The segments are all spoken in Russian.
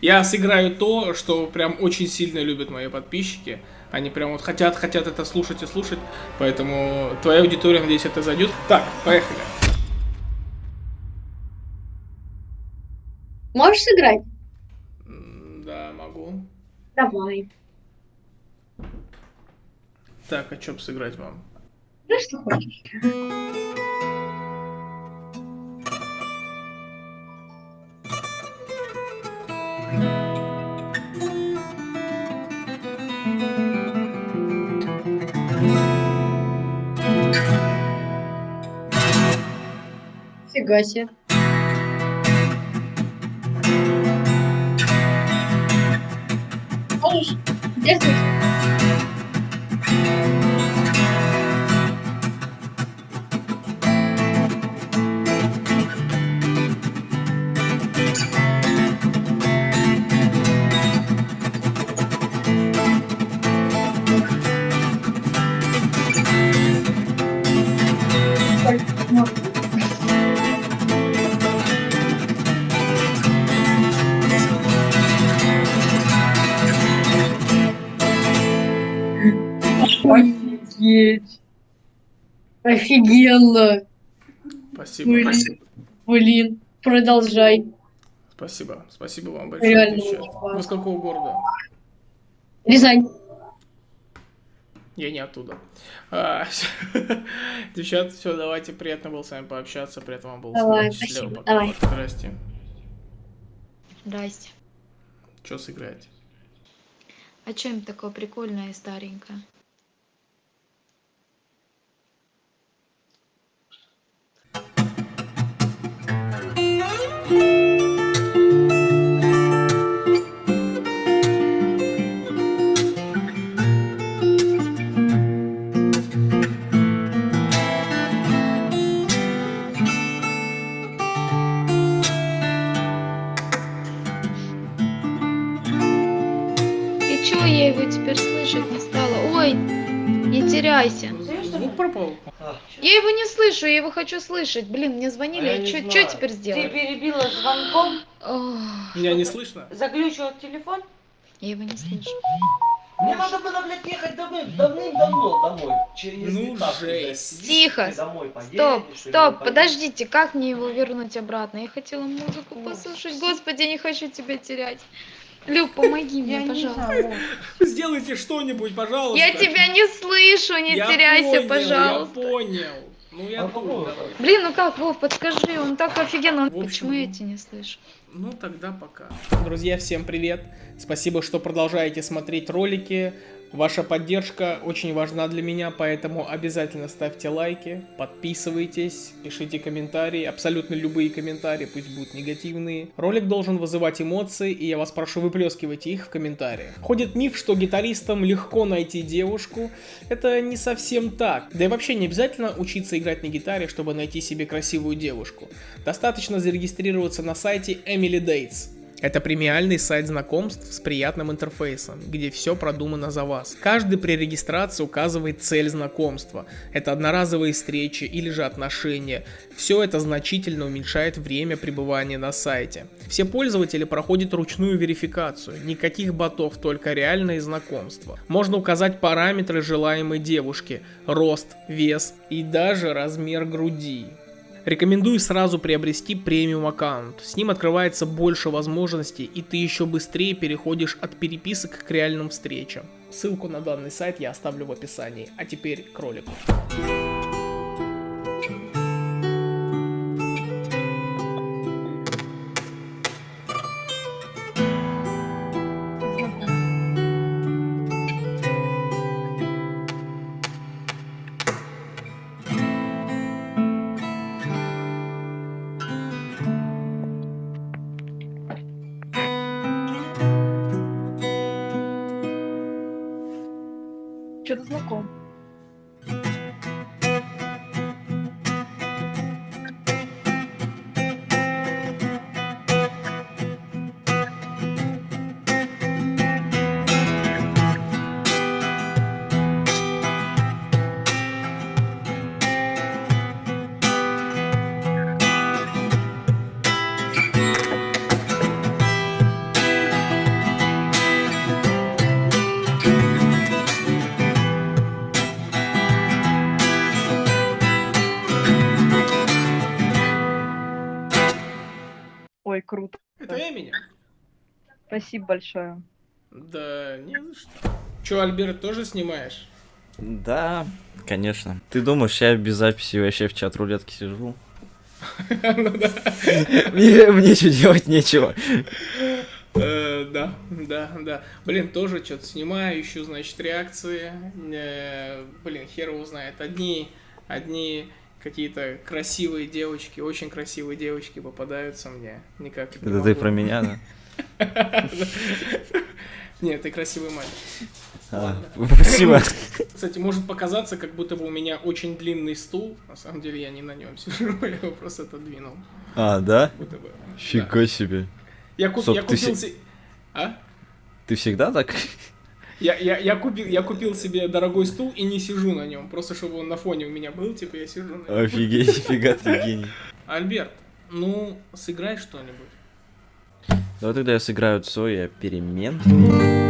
Я сыграю то, что прям очень сильно любят мои подписчики. Они прям вот хотят, хотят это слушать и слушать. Поэтому твоя аудитория, надеюсь, это зайдет. Так, поехали. Можешь сыграть? Да, могу. Давай. Так, а что сыграть вам? Ну, что хочешь. Фига себе. Можешь. Офигенно. Спасибо. Блин. Блин, продолжай. Спасибо. Спасибо вам большое. Реально. Вы с какого города? Рязань. Я не оттуда. А, Девчат, все, давайте. Приятно было с вами пообщаться. Приятно вам было. Давай, сказать. Счастливо, спасибо, пока. давай. Здрасте. Здрасте. Что сыграете? А чем такое прикольное и старенькое? Теряйся. Звук пропал? Я его не слышу, я его хочу слышать. Блин, мне звонили, А я что теперь Ты сделать? перебила звонком, Меня не слышно? заглючил телефон. я его не слышу. Мне надо было, блядь, ехать давным- давным-давно домой. Через Ну, жесть. блядь. Тихо. Домой поедешь, Стоп, стоп, подождите, как мне его вернуть обратно? Я хотела музыку послушать. Господи, не хочу тебя терять. Люк, помоги мне, не пожалуйста. Сделайте что-нибудь, пожалуйста. Я тебя не слышу, не Я теряйся, понял, пожалуйста. Я понял. Ну я А тут. Блин, ну как, Вов, подскажи, он так офигенно. Общем, Почему я тебя не слышу? Ну тогда пока. Друзья, всем привет. Спасибо, что продолжаете смотреть ролики. Ваша поддержка очень важна для меня, поэтому обязательно ставьте лайки, подписывайтесь, пишите комментарии, абсолютно любые комментарии, пусть будут негативные. Ролик должен вызывать эмоции, и я вас прошу выплескивать их в комментариях. Ходит миф, что гитаристам легко найти девушку. Это не совсем так. Да и вообще не обязательно учиться играть на гитаре, чтобы найти себе красивую девушку. Достаточно зарегистрироваться на сайте Emily Dates. Это премиальный сайт знакомств с приятным интерфейсом, где все продумано за вас. Каждый при регистрации указывает цель знакомства. Это одноразовые встречи или же отношения. Все это значительно уменьшает время пребывания на сайте. Все пользователи проходят ручную верификацию. Никаких ботов, только реальные знакомства. Можно указать параметры желаемой девушки. Рост, вес и даже размер груди. Рекомендую сразу приобрести премиум аккаунт. С ним открывается больше возможностей, и ты еще быстрее переходишь от переписок к реальным встречам. Ссылку на данный сайт я оставлю в описании. А теперь к ролику. Что-то знаком. Спасибо большое. Да, не за что. Че, Альберт, тоже снимаешь? Да, конечно. Ты думаешь, я без записи вообще в чат рулетки сижу? Ну да. Мне, что делать нечего. Э, Да, да, да. Блин, тоже что-то снимаю, ищу, значит, реакции. Э, Блин, хер его знает. Одни, одни какие-то красивые девочки, очень красивые девочки попадаются мне. Никак Это ты про меня, да? Нет, ты красивый мальчик. А, Спасибо. Кстати, может показаться, как будто бы у меня очень длинный стул. На самом деле я не на нем сижу, я его просто отодвинул. А, да? Фига себе. Я, куп- купил се- се- А? Ты всегда так? Я, я, я, купил, я купил себе дорогой стул и не сижу на нем. Просто чтобы он на фоне у меня был, типа я сижу на нем. Офигеть, фига ты гений. Альберт, ну, сыграй что-нибудь. Давай тогда я сыграю Цоя перемен.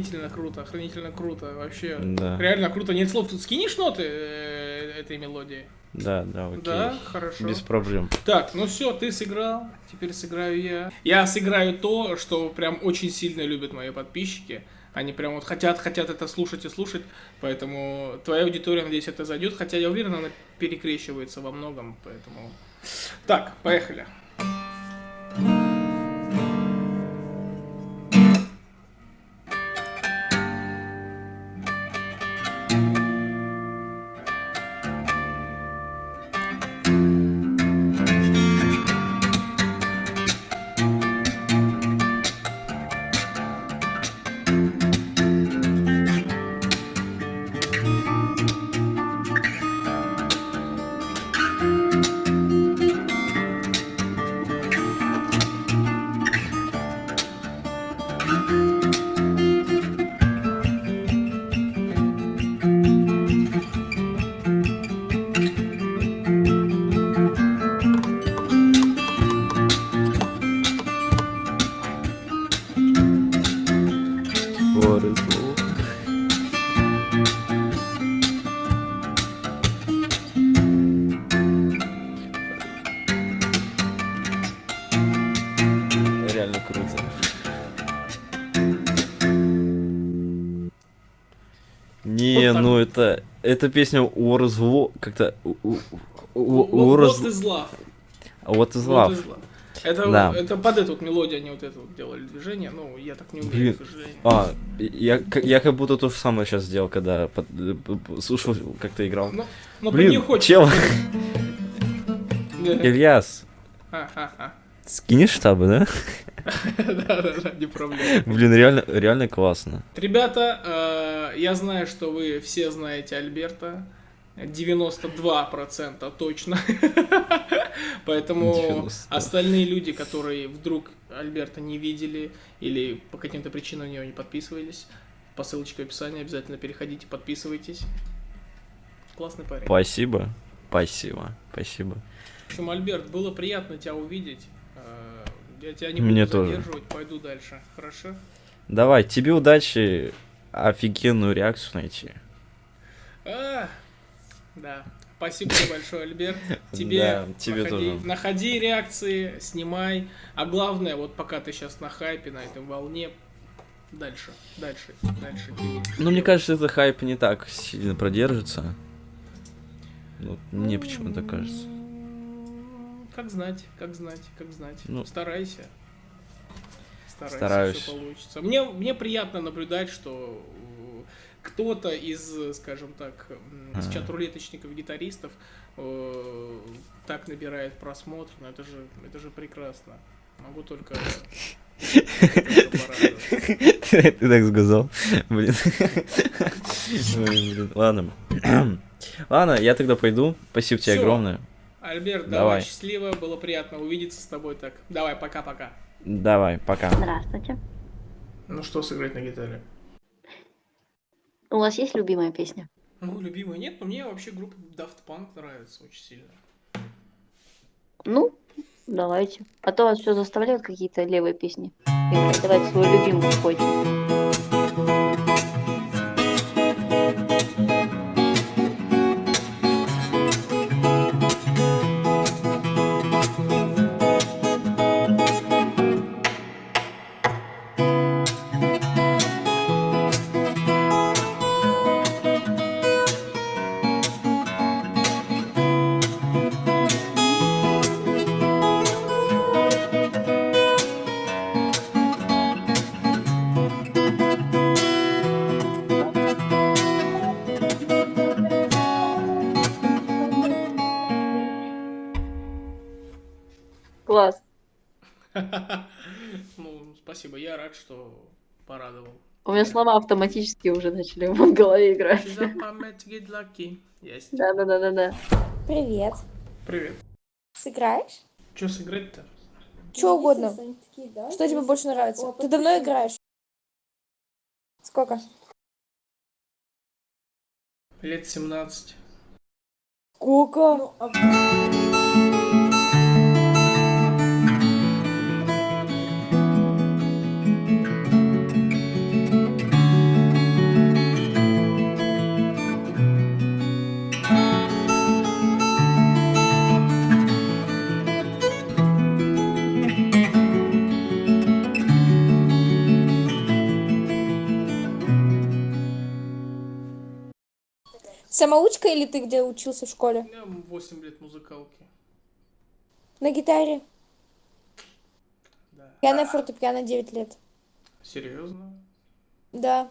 Охренительно круто, охренительно круто, вообще. Да. Реально круто, нет слов. Тут скинешь ноты э, этой мелодии? Да, да, окей. Да, хорошо. Без проблем. Так, ну все, ты сыграл, теперь сыграю я. Я сыграю то, что прям очень сильно любят мои подписчики. Они прям вот хотят, хотят это слушать и слушать, поэтому твоя аудитория, надеюсь, это зайдет, хотя я уверен, она перекрещивается во многом, поэтому... Так, поехали. What is? Реально круто. Не, Вот ну это... Эта песня War is War... Как-то... War is... из love. What is love? Это, Да. это под эту вот мелодию они вот это вот делали движение, ну, я так не уверен, Блин. к сожалению. А, я, я как будто то же самое сейчас сделал, когда под- э, слушал, как ты играл. Ну, ну Блин, не хочешь. чел. Ильяс, Ха-ха-ха. скинешь штабы, да? Да-да-да, не проблема. Блин, реально, реально классно. Ребята, э, я знаю, что вы все знаете Альберта. 92% точно. Поэтому 92. остальные люди, которые вдруг Альберта не видели или по каким-то причинам на него не подписывались, по ссылочке в описании обязательно переходите, подписывайтесь. Классный парень. Спасибо. Спасибо, спасибо. В общем, Альберт, было приятно тебя увидеть. Э, Я тебя не Мне буду тоже. задерживать, пойду дальше. Хорошо? Давай, тебе удачи, офигенную реакцию найти. А, да. Спасибо тебе большое, Альберт. Тебе, Да, тебе находи, тоже. находи реакции, снимай. А главное, вот пока ты сейчас на хайпе, на этой волне, дальше, дальше, дальше. Ну, мне кажется, это хайп не так сильно продержится. Ну, мне почему-то кажется. Как знать, как знать, как знать. Ну, Старайся. Старайся, стараюсь. все получится. Мне, мне приятно наблюдать, что кто-то из, скажем так, из Ага. чат-рулеточников, гитаристов э, так набирает просмотр. Ну, это же, это же прекрасно. Могу только... Ты так сказал. Блин. Ладно. Ладно, я тогда пойду. Спасибо тебе огромное. Альберт, давай, Давай. счастливо, было приятно увидеться с тобой так. Давай, пока-пока. Давай, пока. Здравствуйте. Ну что сыграть на гитаре? У вас есть любимая песня? Ну, любимый нет, но мне вообще группа Daft Punk нравится очень сильно. Ну, давайте. А то вас все заставляют какие-то левые песни. играть. Давайте свою любимую спойте. Класс. Ну, спасибо, я рад, что порадовал. У меня слова автоматически уже начали в голове играть. Есть. Да-да-да-да-да. Привет. Привет. Сыграешь? Что сыграть-то? Что угодно. Что тебе больше нравится? Ты давно играешь? Сколько? Лет 17. Сколько? Самоучка или ты где учился в школе? меня 8 лет музыкалки. На гитаре? Да. Я на фортепиано 9 лет. Серьезно? Да.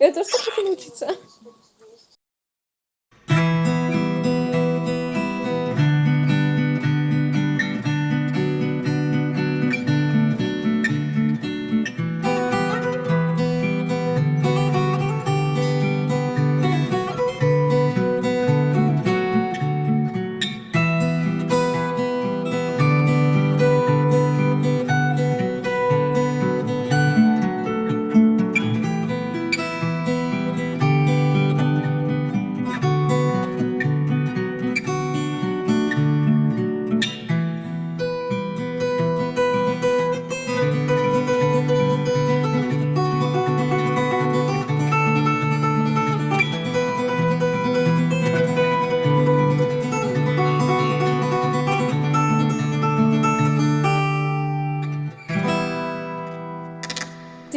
Я тоже так хочу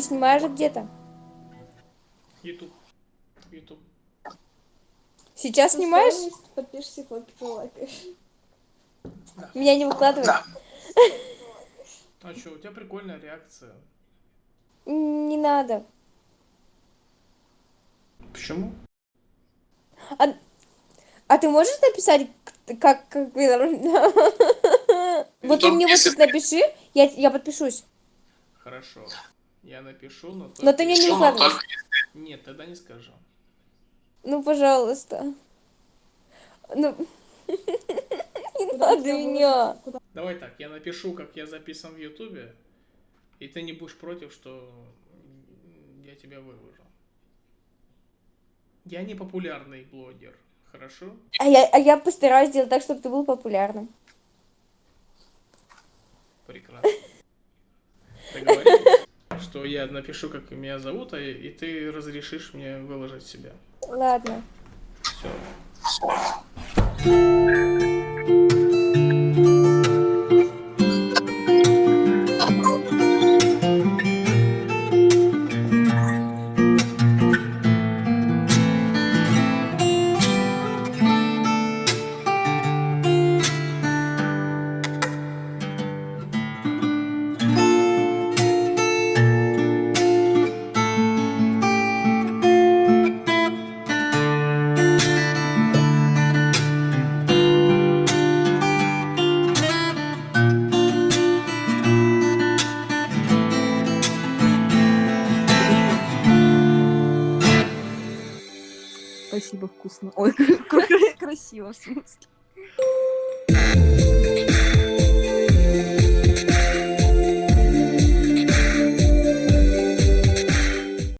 Ты снимаешь где-то? Ютуб. Ютуб. Сейчас снимаешь? Подпишись, фотки полайкаешь. Меня не выкладывай. А что, у тебя прикольная реакция. Не надо. Почему? А ты можешь написать, как... как... Вот ты мне вот тут напиши, я, я подпишусь. Хорошо. Я напишу, но... Но ты мне не укладывай. Нет, тогда не скажу. Ну, пожалуйста. Ну... Не надо меня. Давай так, я напишу, как я записан в Ютубе, и ты не будешь против, что я тебя выложу. Я не популярный блогер, хорошо? А я, а я постараюсь сделать так, чтобы ты был популярным. Прекрасно. Что я напишу, как меня зовут, а и ты разрешишь мне выложить себя. Ладно. Все.